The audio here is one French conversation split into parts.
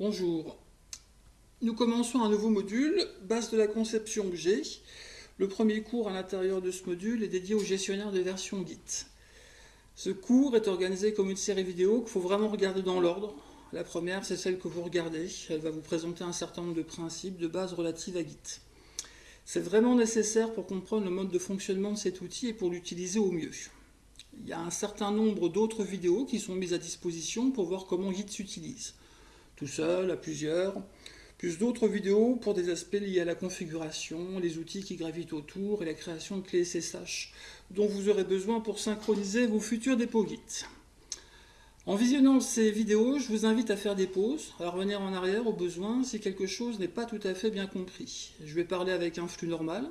Bonjour. Nous commençons un nouveau module, base de la conception objet. Le premier cours à l'intérieur de ce module est dédié au gestionnaire de version Git. Ce cours est organisé comme une série vidéo qu'il faut vraiment regarder dans l'ordre. La première, c'est celle que vous regardez. Elle va vous présenter un certain nombre de principes de base relatifs à Git. C'est vraiment nécessaire pour comprendre le mode de fonctionnement de cet outil et pour l'utiliser au mieux. Il y a un certain nombre d'autres vidéos qui sont mises à disposition pour voir comment Git s'utilise. Tout seul, à plusieurs, plus d'autres vidéos pour des aspects liés à la configuration, les outils qui gravitent autour et la création de clés SSH dont vous aurez besoin pour synchroniser vos futurs dépôts Git. En visionnant ces vidéos, je vous invite à faire des pauses, à revenir en arrière au besoin si quelque chose n'est pas tout à fait bien compris. Je vais parler avec un flux normal.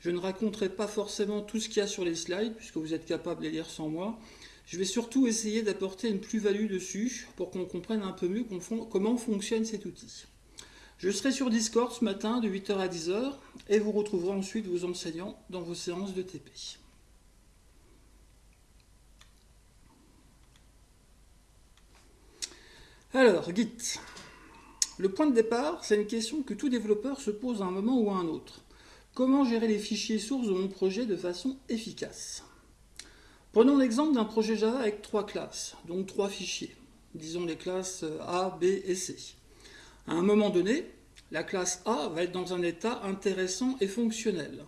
Je ne raconterai pas forcément tout ce qu'il y a sur les slides, puisque vous êtes capable de les lire sans moi. Je vais surtout essayer d'apporter une plus-value dessus pour qu'on comprenne un peu mieux comment fonctionne cet outil. Je serai sur Discord ce matin de 8h à 10h et vous retrouverez ensuite vos enseignants dans vos séances de TP. Alors, Git. Le point de départ, c'est une question que tout développeur se pose à un moment ou à un autre. Comment gérer les fichiers sources de mon projet de façon efficace? Prenons l'exemple d'un projet Java avec trois classes, donc trois fichiers. Disons les classes A, B et C. À un moment donné, la classe A va être dans un état intéressant et fonctionnel,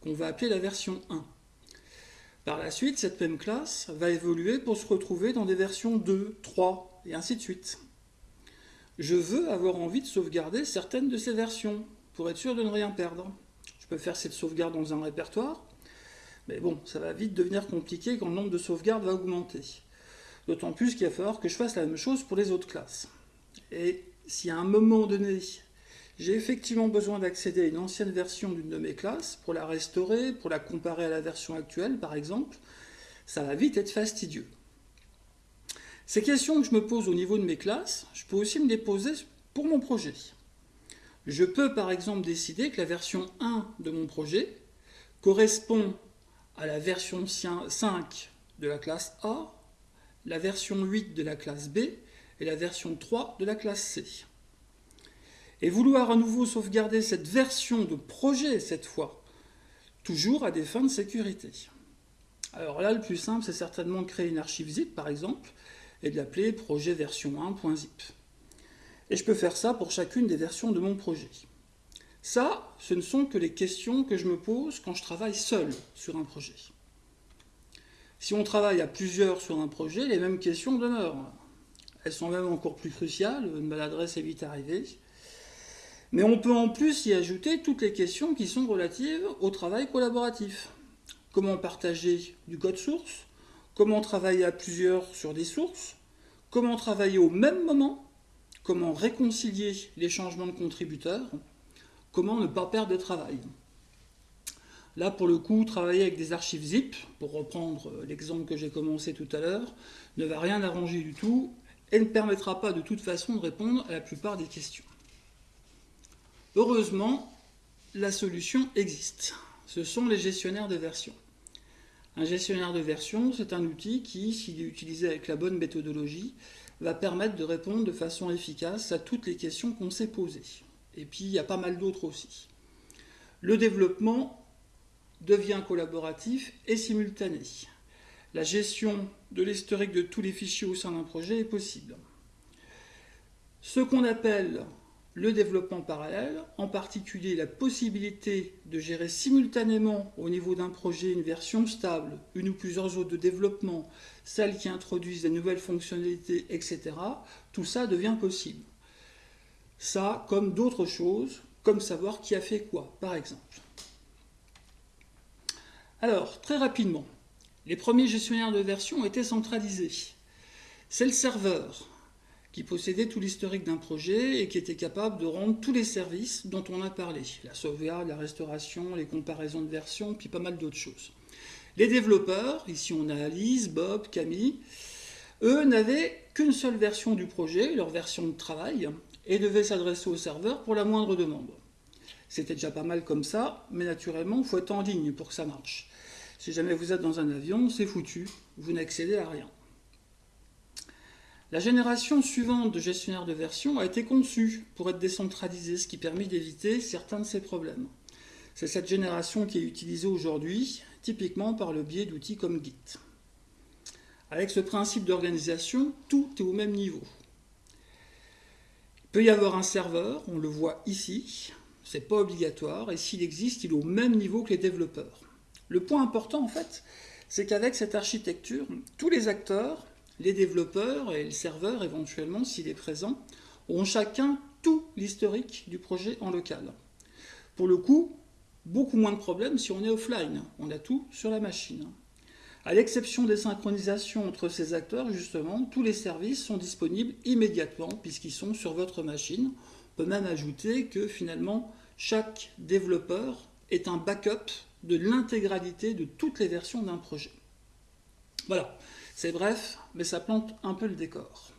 qu'on va appeler la version 1. Par la suite, cette même classe va évoluer pour se retrouver dans des versions 2, 3, et ainsi de suite. Je veux avoir envie de sauvegarder certaines de ces versions pour être sûr de ne rien perdre. Je peux faire cette sauvegarde dans un répertoire, mais bon, ça va vite devenir compliqué quand le nombre de sauvegardes va augmenter. D'autant plus qu'il va falloir que je fasse la même chose pour les autres classes. Et si à un moment donné, j'ai effectivement besoin d'accéder à une ancienne version d'une de mes classes pour la restaurer, pour la comparer à la version actuelle par exemple, ça va vite être fastidieux. Ces questions que je me pose au niveau de mes classes, je peux aussi me les poser pour mon projet. Je peux par exemple décider que la version 1 de mon projet correspond à la version 5 de la classe A, la version 8 de la classe B et la version 3 de la classe C. Et vouloir à nouveau sauvegarder cette version de projet cette fois, toujours à des fins de sécurité. Alors là, le plus simple, c'est certainement de créer une archive zip, par exemple, et de l'appeler projet version 1.zip. Et je peux faire ça pour chacune des versions de mon projet. Ça, ce ne sont que les questions que je me pose quand je travaille seul sur un projet. Si on travaille à plusieurs sur un projet, les mêmes questions demeurent. Elles sont même encore plus cruciales, une maladresse est vite arrivée. Mais on peut en plus y ajouter toutes les questions qui sont relatives au travail collaboratif. Comment partager du code source? Comment travailler à plusieurs sur des sources, comment travailler au même moment, comment réconcilier les changements de contributeurs, comment ne pas perdre de travail. Là, pour le coup, travailler avec des archives zip, pour reprendre l'exemple que j'ai commencé tout à l'heure, ne va rien arranger du tout et ne permettra pas de toute façon de répondre à la plupart des questions. Heureusement, la solution existe. Ce sont les gestionnaires de version. Un gestionnaire de version, c'est un outil qui, s'il est utilisé avec la bonne méthodologie, va permettre de répondre de façon efficace à toutes les questions qu'on s'est posées. Et puis, il y a pas mal d'autres aussi. Le développement devient collaboratif et simultané. La gestion de l'historique de tous les fichiers au sein d'un projet est possible. Ce qu'on appelle le développement parallèle, en particulier la possibilité de gérer simultanément au niveau d'un projet une version stable, une ou plusieurs autres de développement, celles qui introduisent des nouvelles fonctionnalités, etc., tout ça devient possible. Ça, comme d'autres choses, comme savoir qui a fait quoi, par exemple. Alors, très rapidement, les premiers gestionnaires de version étaient centralisés. C'est le serveur qui possédait tout l'historique d'un projet et qui était capable de rendre tous les services dont on a parlé. La sauvegarde, la restauration, les comparaisons de versions, puis pas mal d'autres choses. Les développeurs, ici on a Alice, Bob, Camille, eux n'avaient qu'une seule version du projet, leur version de travail, et devaient s'adresser au serveur pour la moindre demande. C'était déjà pas mal comme ça, mais naturellement, il faut être en ligne pour que ça marche. Si jamais vous êtes dans un avion, c'est foutu, vous n'accédez à rien. La génération suivante de gestionnaire de version a été conçue pour être décentralisée, ce qui permet d'éviter certains de ces problèmes. C'est cette génération qui est utilisée aujourd'hui, typiquement par le biais d'outils comme Git. Avec ce principe d'organisation, tout est au même niveau. Peut y avoir un serveur, on le voit ici, c'est pas obligatoire, et s'il existe, il est au même niveau que les développeurs. Le point important, en fait, c'est qu'avec cette architecture, tous les acteurs, les développeurs et le serveur, éventuellement, s'il est présent, ont chacun tout l'historique du projet en local. Pour le coup, beaucoup moins de problèmes si on est offline, on a tout sur la machine. À l'exception des synchronisations entre ces acteurs, justement, tous les services sont disponibles immédiatement puisqu'ils sont sur votre machine. On peut même ajouter que finalement, chaque développeur est un backup de l'intégralité de toutes les versions d'un projet. Voilà, c'est bref, mais ça plante un peu le décor.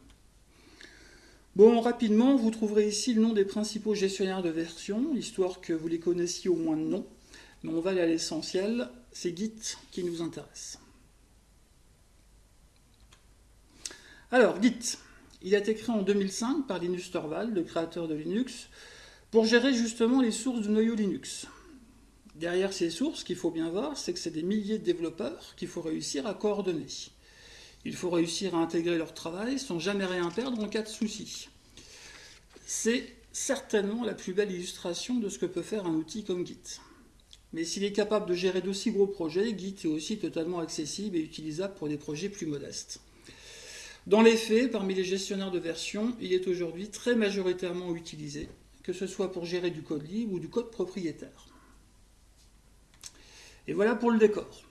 Bon, rapidement, vous trouverez ici le nom des principaux gestionnaires de versions, histoire que vous les connaissiez au moins de nom. Mais on va aller à l'essentiel, c'est Git qui nous intéresse. Alors, Git, il a été créé en 2005 par Linus Torvald, le créateur de Linux, pour gérer justement les sources du noyau Linux. Derrière ces sources, ce qu'il faut bien voir, c'est que c'est des milliers de développeurs qu'il faut réussir à coordonner. Il faut réussir à intégrer leur travail sans jamais rien perdre en cas de souci. C'est certainement la plus belle illustration de ce que peut faire un outil comme Git. Mais s'il est capable de gérer d'aussi gros projets, Git est aussi totalement accessible et utilisable pour des projets plus modestes. Dans les faits, parmi les gestionnaires de version, il est aujourd'hui très majoritairement utilisé, que ce soit pour gérer du code libre ou du code propriétaire. Et voilà pour le décor.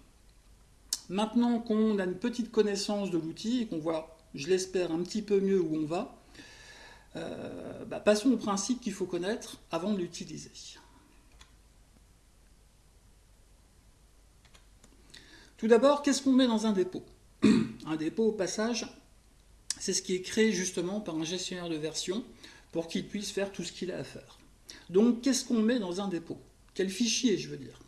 Maintenant qu'on a une petite connaissance de l'outil et qu'on voit, je l'espère, un petit peu mieux où on va, euh, bah, passons au principe qu'il faut connaître avant de l'utiliser. Tout d'abord, qu'est-ce qu'on met dans un dépôt? Un dépôt, au passage, c'est ce qui est créé justement par un gestionnaire de version pour qu'il puisse faire tout ce qu'il a à faire. Donc, qu'est-ce qu'on met dans un dépôt? Quel fichier, je veux dire?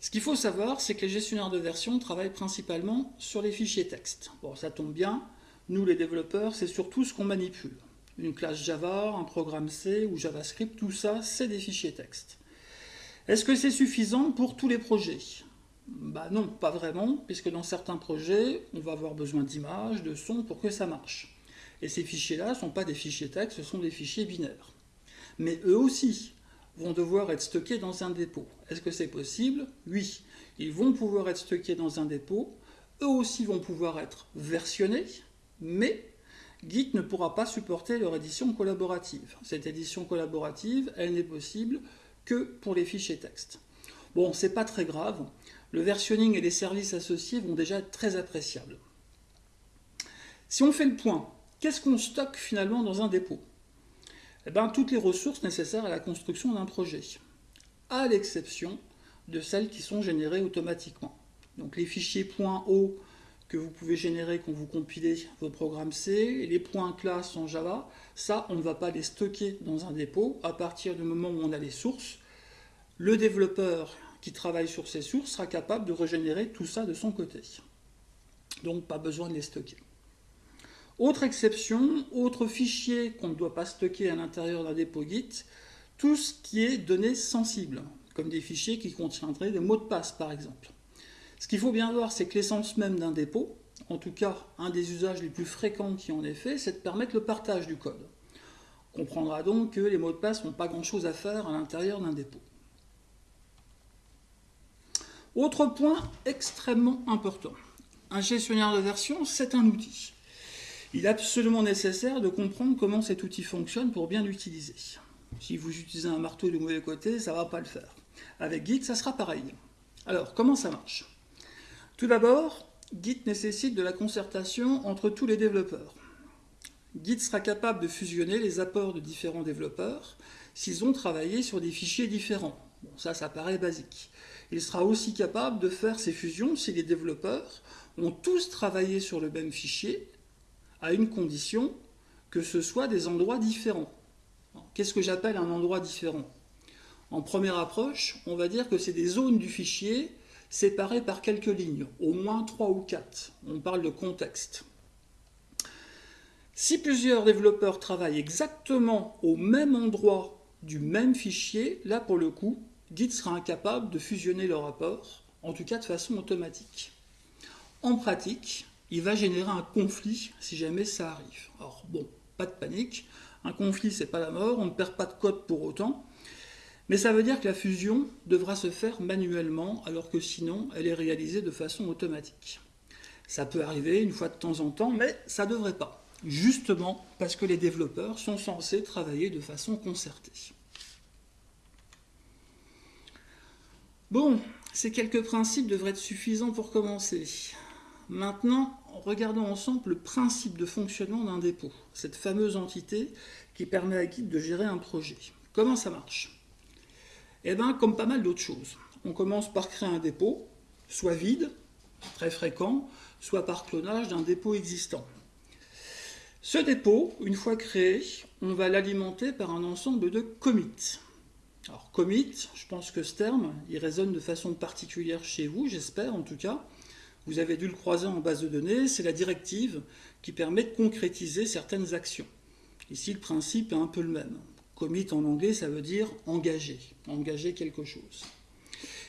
Ce qu'il faut savoir, c'est que les gestionnaires de version travaillent principalement sur les fichiers texte. Bon, ça tombe bien, nous les développeurs, c'est surtout ce qu'on manipule. Une classe Java, un programme C ou JavaScript, tout ça, c'est des fichiers texte. Est-ce que c'est suffisant pour tous les projets? Bah non, pas vraiment, puisque dans certains projets, on va avoir besoin d'images, de sons pour que ça marche. Et ces fichiers-là ne sont pas des fichiers texte, ce sont des fichiers binaires. Mais eux aussi, vont devoir être stockés dans un dépôt. Est-ce que c'est possible? Oui. Ils vont pouvoir être stockés dans un dépôt. Eux aussi vont pouvoir être versionnés, mais Git ne pourra pas supporter leur édition collaborative. Cette édition collaborative, elle n'est possible que pour les fichiers texte. Bon, c'est pas très grave. Le versionning et les services associés vont déjà être très appréciables. Si on fait le point, qu'est-ce qu'on stocke finalement dans un dépôt? Eh ben, toutes les ressources nécessaires à la construction d'un projet, à l'exception de celles qui sont générées automatiquement. Donc les fichiers .o que vous pouvez générer quand vous compilez vos programmes C, les points classe en Java, ça, on ne va pas les stocker dans un dépôt. À partir du moment où on a les sources, le développeur qui travaille sur ces sources sera capable de régénérer tout ça de son côté. Donc pas besoin de les stocker. Autre exception, autre fichier qu'on ne doit pas stocker à l'intérieur d'un dépôt Git, tout ce qui est données sensibles, comme des fichiers qui contiendraient des mots de passe par exemple. Ce qu'il faut bien voir, c'est que l'essence même d'un dépôt, en tout cas un des usages les plus fréquents qui en est fait, c'est de permettre le partage du code. On comprendra donc que les mots de passe n'ont pas grand-chose à faire à l'intérieur d'un dépôt. Autre point extrêmement important. Un gestionnaire de version, c'est un outil il est absolument nécessaire de comprendre comment cet outil fonctionne pour bien l'utiliser. Si vous utilisez un marteau du mauvais côté, ça ne va pas le faire. Avec Git, ça sera pareil. Alors, comment ça marche? Tout d'abord, Git nécessite de la concertation entre tous les développeurs. Git sera capable de fusionner les apports de différents développeurs s'ils ont travaillé sur des fichiers différents. Bon, ça, ça paraît basique. Il sera aussi capable de faire ces fusions si les développeurs ont tous travaillé sur le même fichier à une condition que ce soit des endroits différents. Qu'est-ce que j'appelle un endroit différent? En première approche, on va dire que c'est des zones du fichier séparées par quelques lignes, au moins trois ou quatre. On parle de contexte. Si plusieurs développeurs travaillent exactement au même endroit du même fichier, là pour le coup, Git sera incapable de fusionner le rapport, en tout cas de façon automatique. En pratique, il va générer un conflit si jamais ça arrive. Alors bon, pas de panique, un conflit c'est pas la mort, on ne perd pas de code pour autant, mais ça veut dire que la fusion devra se faire manuellement, alors que sinon elle est réalisée de façon automatique. Ça peut arriver une fois de temps en temps, mais ça ne devrait pas. Justement parce que les développeurs sont censés travailler de façon concertée. Bon, ces quelques principes devraient être suffisants pour commencer. Maintenant, regardons ensemble le principe de fonctionnement d'un dépôt, cette fameuse entité qui permet à Git de gérer un projet. Comment ça marche? Eh bien, comme pas mal d'autres choses. On commence par créer un dépôt, soit vide, très fréquent, soit par clonage d'un dépôt existant. Ce dépôt, une fois créé, on va l'alimenter par un ensemble de commits. Alors commit, je pense que ce terme, il résonne de façon particulière chez vous, j'espère en tout cas. Vous avez dû le croiser en base de données, c'est la directive qui permet de concrétiser certaines actions. Ici, le principe est un peu le même. Commit en anglais, ça veut dire engager, engager quelque chose.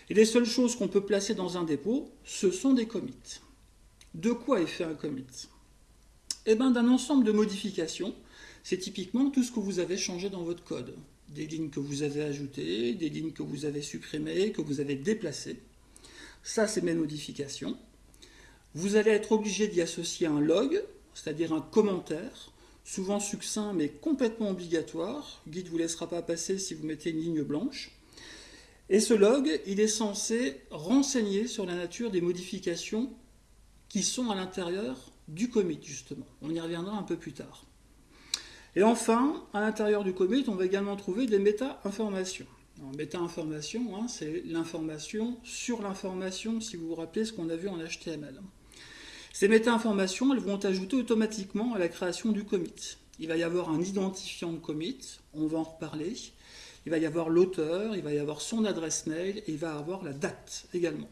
Et les seules choses qu'on peut placer dans un dépôt, ce sont des commits. De quoi est fait un commit? Eh bien, d'un ensemble de modifications. C'est typiquement tout ce que vous avez changé dans votre code des lignes que vous avez ajoutées, des lignes que vous avez supprimées, que vous avez déplacées. Ça, c'est mes modifications. Vous allez être obligé d'y associer un log, c'est-à-dire un commentaire, souvent succinct mais complètement obligatoire. Git ne vous laissera pas passer si vous mettez une ligne blanche. Et ce log, il est censé renseigner sur la nature des modifications qui sont à l'intérieur du commit, justement. On y reviendra un peu plus tard. Et enfin, à l'intérieur du commit, on va également trouver des méta-informations. Méta-information, hein, c'est l'information sur l'information, si vous vous rappelez ce qu'on a vu en HTML. Ces méta-informations, elles vont ajouter automatiquement à la création du commit. Il va y avoir un identifiant de commit, on va en reparler. Il va y avoir l'auteur, il va y avoir son adresse mail, et il va y avoir la date également.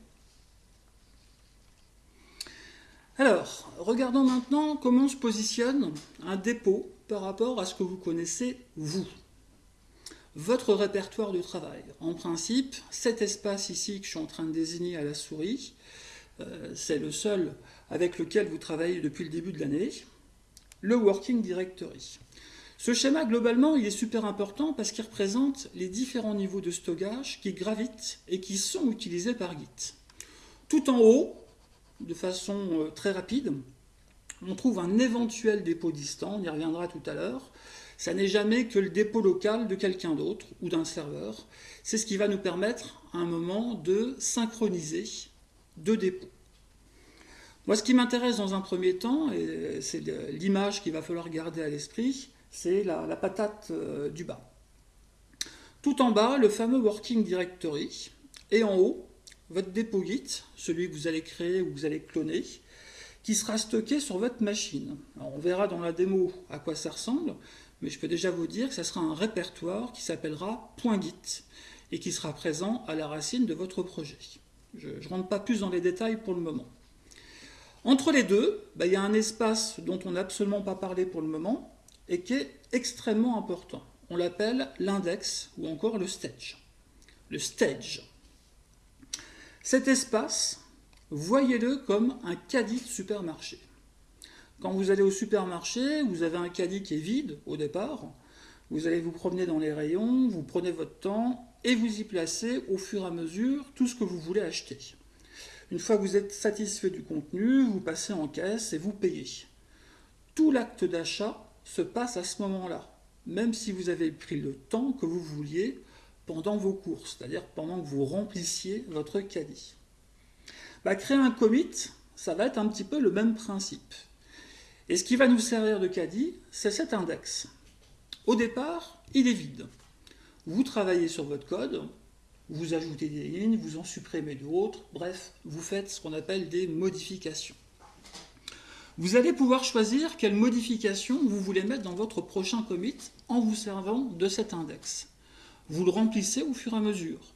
Alors, regardons maintenant comment se positionne un dépôt par rapport à ce que vous connaissez vous. Votre répertoire de travail. En principe, cet espace ici que je suis en train de désigner à la souris, euh, c'est le seul avec lequel vous travaillez depuis le début de l'année, le Working Directory. Ce schéma, globalement, il est super important parce qu'il représente les différents niveaux de stockage qui gravitent et qui sont utilisés par Git. Tout en haut, de façon euh, très rapide, on trouve un éventuel dépôt distant, on y reviendra tout à l'heure. Ça n'est jamais que le dépôt local de quelqu'un d'autre ou d'un serveur. C'est ce qui va nous permettre à un moment de synchroniser deux dépôts. Moi, ce qui m'intéresse dans un premier temps, et c'est l'image qu'il va falloir garder à l'esprit, c'est la, patate euh, du bas. Tout en bas, le fameux Working Directory, et en haut, votre dépôt Git, celui que vous allez créer ou que vous allez cloner, qui sera stocké sur votre machine. on verra dans la démo à quoi ça ressemble, mais je peux déjà vous dire que ça sera un répertoire qui s'appellera .git et qui sera présent à la racine de votre projet. Je ne rentre pas plus dans les détails pour le moment. Entre les deux, bah, il y a un espace dont on n'a absolument pas parlé pour le moment et qui est extrêmement important. On l'appelle l'index ou encore le stage. Le stage. Cet espace, voyez-le comme un caddie de supermarché. Quand vous allez au supermarché, vous avez un caddie qui est vide au départ, vous allez vous promener dans les rayons, vous prenez votre temps et vous y placez au fur et à mesure tout ce que vous voulez acheter. Une fois que vous êtes satisfait du contenu, vous passez en caisse et vous payez. Tout l'acte d'achat se passe à ce moment-là, même si vous avez pris le temps que vous vouliez pendant vos courses, c'est-à-dire pendant que vous remplissiez votre caddie. Bah, créer un commit, ça va être un petit peu le même principe. Et ce qui va nous servir de caddie, c'est cet index. Au départ, il est vide. Vous travaillez sur votre code, vous ajoutez des lignes, vous en supprimez d'autres, bref, vous faites ce qu'on appelle des modifications. Vous allez pouvoir choisir quelle modification vous voulez mettre dans votre prochain commit en vous servant de cet index. Vous le remplissez au fur et à mesure.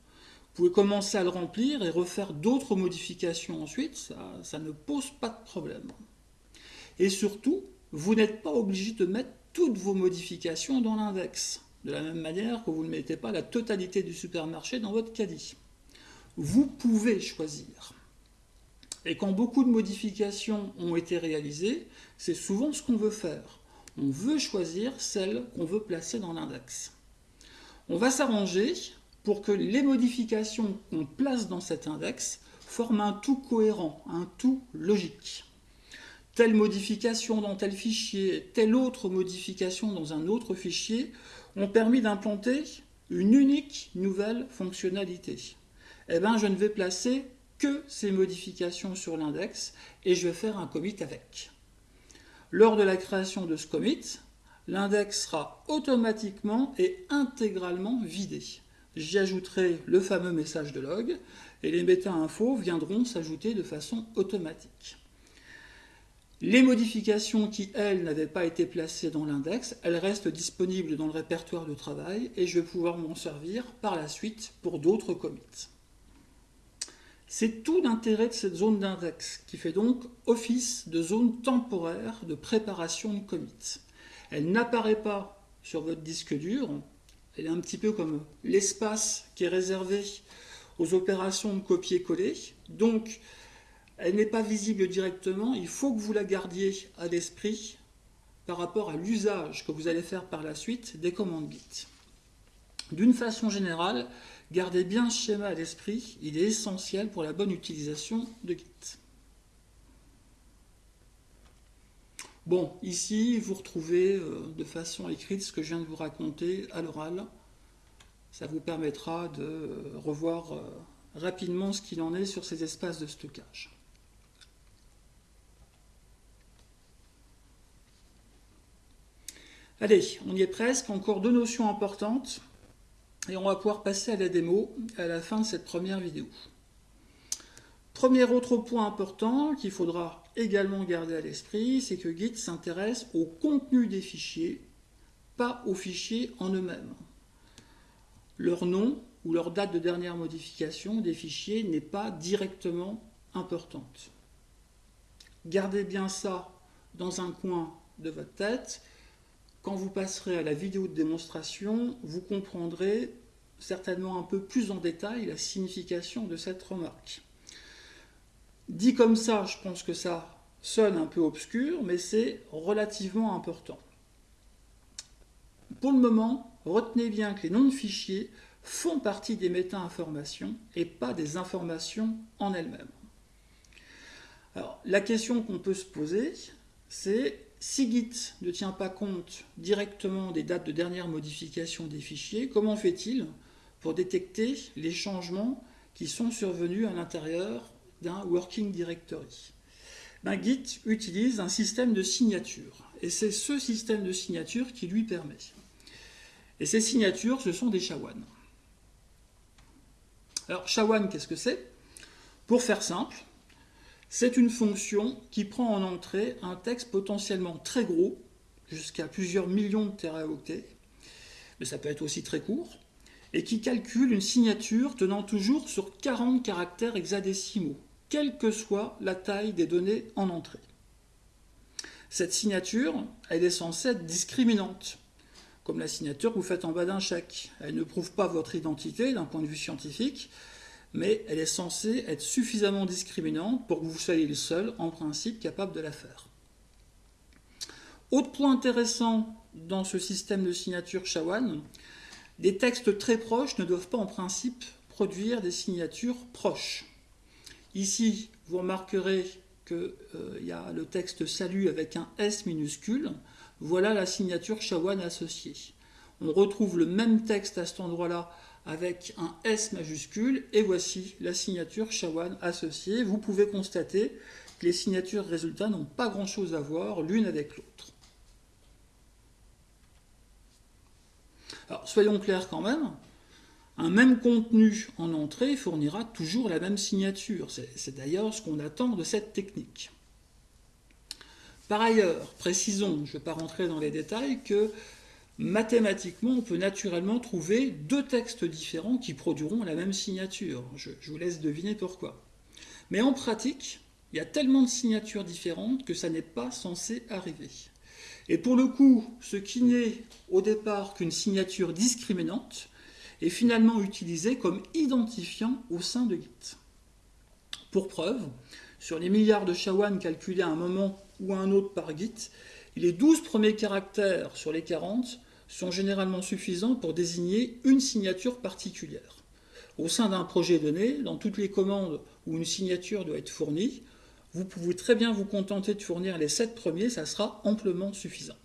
Vous pouvez commencer à le remplir et refaire d'autres modifications ensuite, ça, ne pose pas de problème. Et surtout, vous n'êtes pas obligé de mettre toutes vos modifications dans l'index, de la même manière que vous ne mettez pas la totalité du supermarché dans votre caddie. Vous pouvez choisir. Et quand beaucoup de modifications ont été réalisées, c'est souvent ce qu'on veut faire. On veut choisir celles qu'on veut placer dans l'index. On va s'arranger pour que les modifications qu'on place dans cet index forment un tout cohérent, un tout logique. Telle modification dans tel fichier, telle autre modification dans un autre fichier ont permis d'implanter une unique nouvelle fonctionnalité. Eh bien, je ne vais placer que ces modifications sur l'index et je vais faire un commit avec. Lors de la création de ce commit, l'index sera automatiquement et intégralement vidé. J'y ajouterai le fameux message de log et les méta-infos viendront s'ajouter de façon automatique. Les modifications qui, elles, n'avaient pas été placées dans l'index, elles restent disponibles dans le répertoire de travail et je vais pouvoir m'en servir par la suite pour d'autres commits. C'est tout l'intérêt de cette zone d'index, qui fait donc office de zone temporaire de préparation de commits. Elle n'apparaît pas sur votre disque dur, elle est un petit peu comme l'espace qui est réservé aux opérations de copier-coller, donc elle n'est pas visible directement, il faut que vous la gardiez à l'esprit par rapport à l'usage que vous allez faire par la suite des commandes Git. D'une façon générale, Gardez bien ce schéma à l'esprit, il est essentiel pour la bonne utilisation de Git. Bon, ici, vous retrouvez euh, de façon écrite ce que je viens de vous raconter à l'oral. Ça vous permettra de euh, revoir euh, rapidement ce qu'il en est sur ces espaces de stockage. Allez, on y est presque. Encore deux notions importantes et on va pouvoir passer à la démo à la fin de cette première vidéo. Premier autre point important qu'il faudra également garder à l'esprit, c'est que Git s'intéresse au contenu des fichiers, pas aux fichiers en eux-mêmes. Leur nom ou leur date de dernière modification des fichiers n'est pas directement importante. Gardez bien ça dans un coin de votre tête quand vous passerez à la vidéo de démonstration, vous comprendrez certainement un peu plus en détail la signification de cette remarque. Dit comme ça, je pense que ça sonne un peu obscur, mais c'est relativement important. Pour le moment, retenez bien que les noms de fichiers font partie des méta-informations et pas des informations en elles-mêmes. La question qu'on peut se poser, c'est si Git ne tient pas compte directement des dates de dernière modification des fichiers, comment fait-il pour détecter les changements qui sont survenus à l'intérieur d'un working directory ben, Git utilise un système de signature, et c'est ce système de signature qui lui permet. Et ces signatures, ce sont des SHA-1. Alors, SHA-1, qu'est-ce que c'est? Pour faire simple, c'est une fonction qui prend en entrée un texte potentiellement très gros, jusqu'à plusieurs millions de teraoctets, mais ça peut être aussi très court, et qui calcule une signature tenant toujours sur 40 caractères hexadécimaux, quelle que soit la taille des données en entrée. Cette signature, elle est censée être discriminante, comme la signature que vous faites en bas d'un chèque. Elle ne prouve pas votre identité d'un point de vue scientifique, mais elle est censée être suffisamment discriminante pour que vous soyez le seul, en principe, capable de la faire. Autre point intéressant dans ce système de signature SHA-1, des textes très proches ne doivent pas en principe produire des signatures proches. Ici, vous remarquerez qu'il euh, y a le texte salut avec un S minuscule. Voilà la signature SHA-1 associée. On retrouve le même texte à cet endroit-là avec un S majuscule et voici la signature SHA-1 associée. Vous pouvez constater que les signatures résultats n'ont pas grand-chose à voir l'une avec l'autre. Alors soyons clairs quand même, un même contenu en entrée fournira toujours la même signature. C'est d'ailleurs ce qu'on attend de cette technique. Par ailleurs, précisons, je ne vais pas rentrer dans les détails, que mathématiquement, on peut naturellement trouver deux textes différents qui produiront la même signature. Je, vous laisse deviner pourquoi. Mais en pratique, il y a tellement de signatures différentes que ça n'est pas censé arriver. Et pour le coup, ce qui n'est au départ qu'une signature discriminante est finalement utilisé comme identifiant au sein de Git. Pour preuve, sur les milliards de SHA-1 calculés à un moment ou à un autre par Git, les 12 premiers caractères sur les 40 sont généralement suffisants pour désigner une signature particulière. Au sein d'un projet donné, dans toutes les commandes où une signature doit être fournie, vous pouvez très bien vous contenter de fournir les 7 premiers, ça sera amplement suffisant.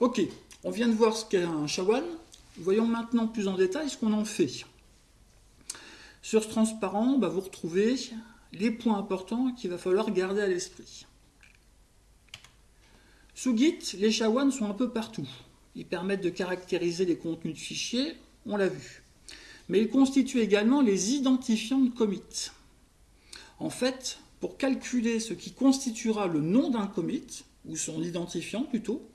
Ok, on vient de voir ce qu'est un shawan. Voyons maintenant plus en détail ce qu'on en fait. Sur ce transparent, bah, vous retrouvez les points importants qu'il va falloir garder à l'esprit. Sous Git, les SHA-1 sont un peu partout. Ils permettent de caractériser les contenus de fichiers, on l'a vu. Mais ils constituent également les identifiants de commit. En fait, pour calculer ce qui constituera le nom d'un commit, ou son identifiant plutôt,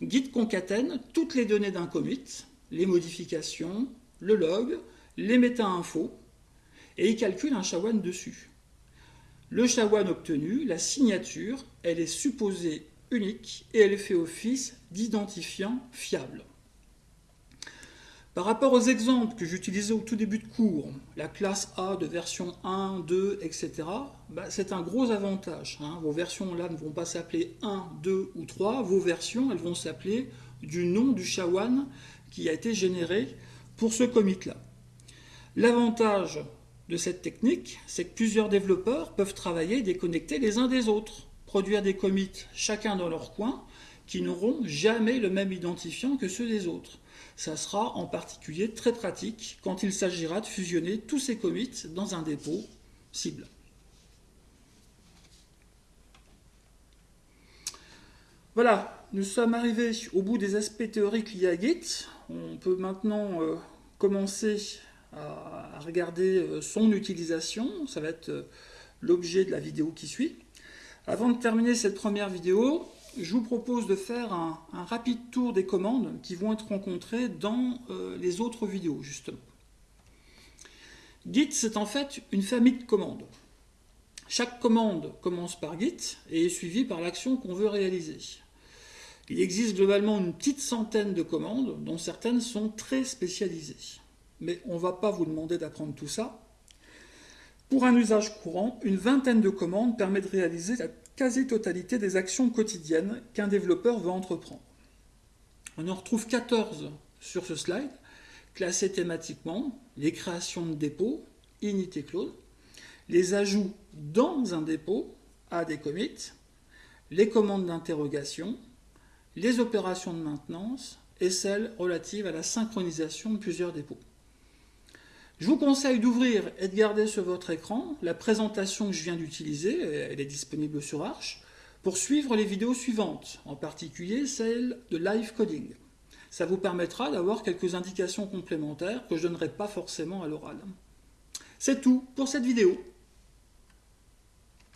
Git concatène toutes les données d'un commit, les modifications, le log, les méta-infos, et il calcule un SHA-1 dessus. Le SHA-1 obtenu, la signature, elle est supposée unique et elle fait office d'identifiant fiable. Par rapport aux exemples que j'utilisais au tout début de cours, la classe A de version 1, 2, etc., bah, c'est un gros avantage. Hein. Vos versions là ne vont pas s'appeler 1, 2 ou 3, vos versions elles vont s'appeler du nom du SHA-1 qui a été généré pour ce commit-là. L'avantage de cette technique, c'est que plusieurs développeurs peuvent travailler déconnectés les uns des autres produire des commits chacun dans leur coin qui n'auront jamais le même identifiant que ceux des autres. Ça sera en particulier très pratique quand il s'agira de fusionner tous ces commits dans un dépôt cible. Voilà, nous sommes arrivés au bout des aspects théoriques liés à Git. On peut maintenant euh, commencer à, regarder euh, son utilisation. Ça va être euh, l'objet de la vidéo qui suit. Avant de terminer cette première vidéo, je vous propose de faire un, rapide tour des commandes qui vont être rencontrées dans euh, les autres vidéos, justement. Git, c'est en fait une famille de commandes. Chaque commande commence par Git et est suivie par l'action qu'on veut réaliser. Il existe globalement une petite centaine de commandes, dont certaines sont très spécialisées. Mais on ne va pas vous demander d'apprendre tout ça. Pour un usage courant, une vingtaine de commandes permet de réaliser la quasi-totalité des actions quotidiennes qu'un développeur veut entreprendre. On en retrouve 14 sur ce slide, classés thématiquement, les créations de dépôts, init et close, les ajouts dans un dépôt, à des commits, les commandes d'interrogation, les opérations de maintenance et celles relatives à la synchronisation de plusieurs dépôts. Je vous conseille d'ouvrir et de garder sur votre écran la présentation que je viens d'utiliser, elle est disponible sur Arch, pour suivre les vidéos suivantes, en particulier celle de live coding. Ça vous permettra d'avoir quelques indications complémentaires que je ne donnerai pas forcément à l'oral. C'est tout pour cette vidéo.